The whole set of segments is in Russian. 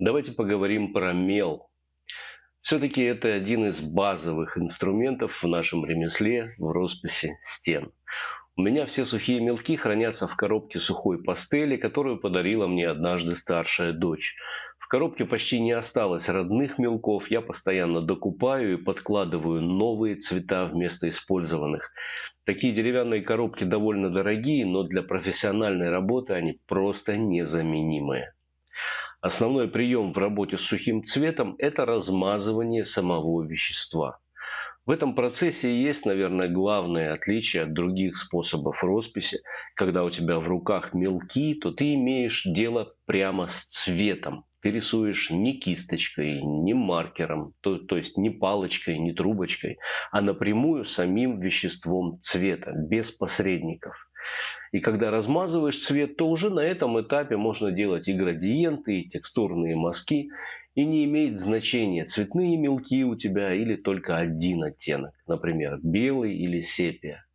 Давайте поговорим про мел. Все-таки это один из базовых инструментов в нашем ремесле в росписи стен. У меня все сухие мелки хранятся в коробке сухой пастели, которую подарила мне однажды старшая дочь. В коробке почти не осталось родных мелков, я постоянно докупаю и подкладываю новые цвета вместо использованных. Такие деревянные коробки довольно дорогие, но для профессиональной работы они просто незаменимые. Основной прием в работе с сухим цветом – это размазывание самого вещества. В этом процессе есть, наверное, главное отличие от других способов росписи. Когда у тебя в руках мелки, то ты имеешь дело прямо с цветом. Ты рисуешь не кисточкой, не маркером, то, то есть не палочкой, не трубочкой, а напрямую самим веществом цвета, без посредников. И когда размазываешь цвет, то уже на этом этапе можно делать и градиенты, и текстурные мазки. И не имеет значения, цветные мелки у тебя или только один оттенок, например, белый или сепия.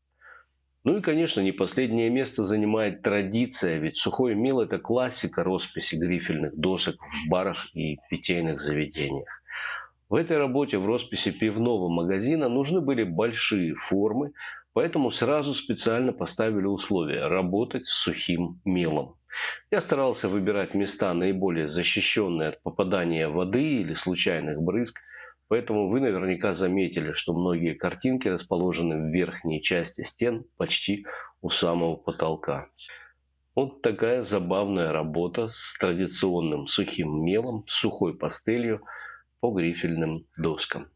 Ну и, конечно, не последнее место занимает традиция, ведь сухой мел – это классика росписи грифельных досок в барах и питейных заведениях. В этой работе в росписи пивного магазина нужны были большие формы, поэтому сразу специально поставили условие – работать с сухим мелом. Я старался выбирать места наиболее защищенные от попадания воды или случайных брызг, поэтому вы наверняка заметили, что многие картинки расположены в верхней части стен почти у самого потолка. Вот такая забавная работа с традиционным сухим мелом, сухой пастелью – по грифельным доскам.